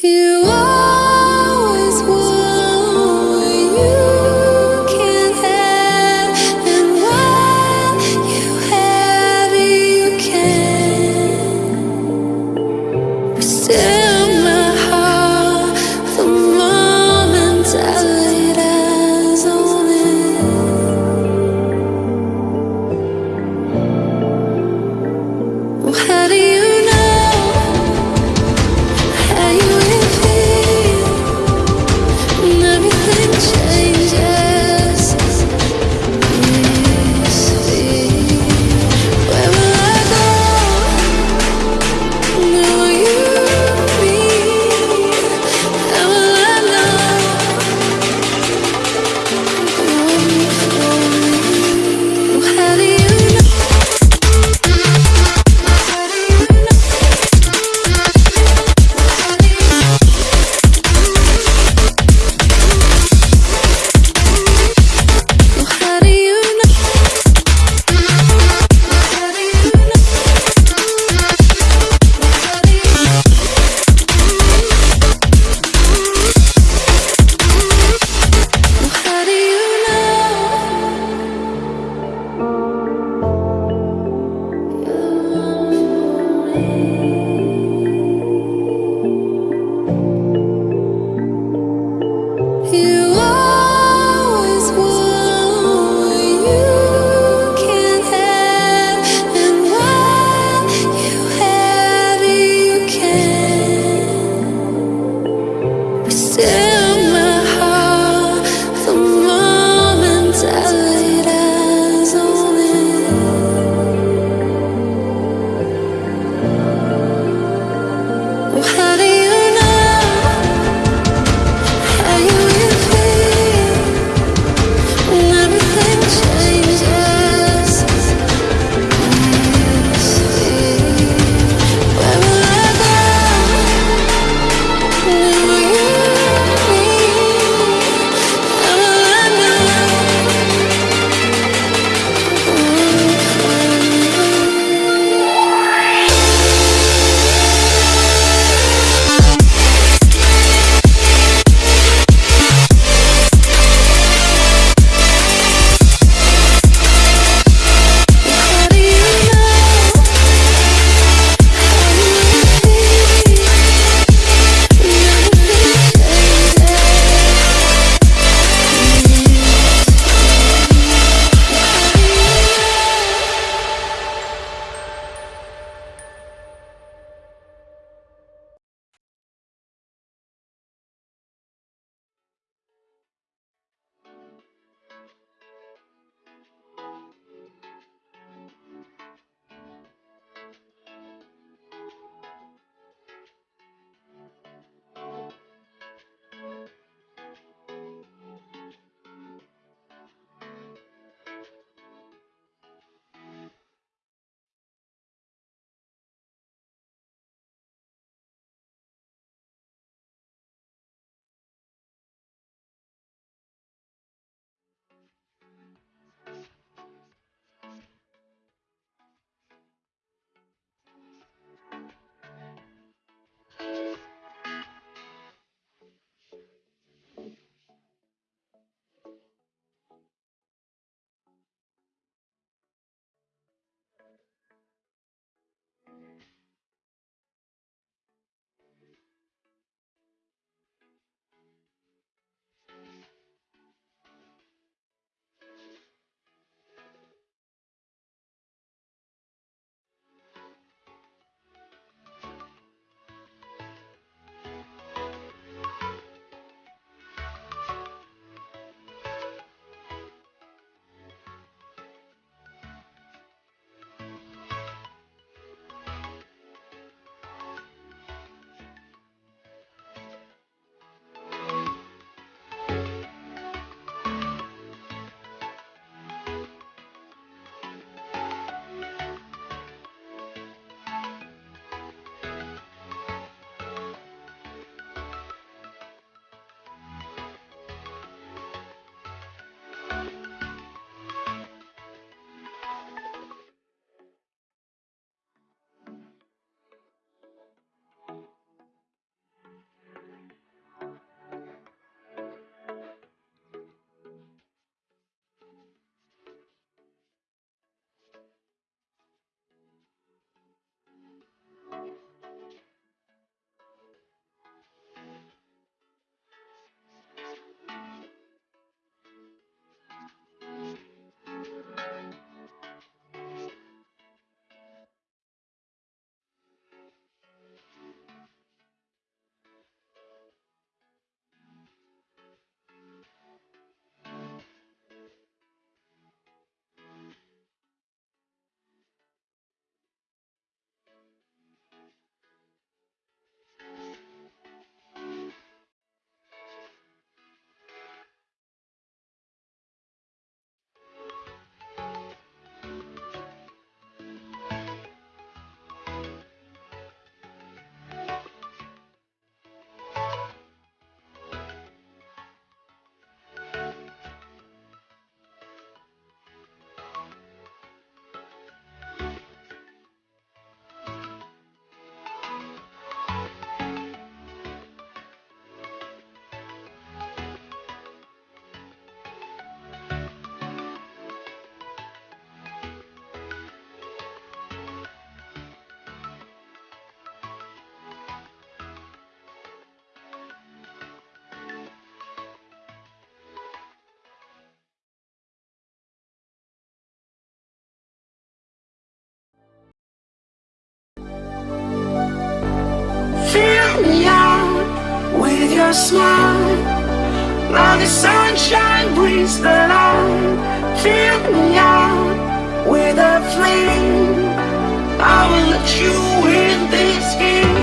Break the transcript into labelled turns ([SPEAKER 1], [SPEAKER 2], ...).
[SPEAKER 1] You your smile. Now the sunshine brings the light Fill me out with a flame. I will let you in this game.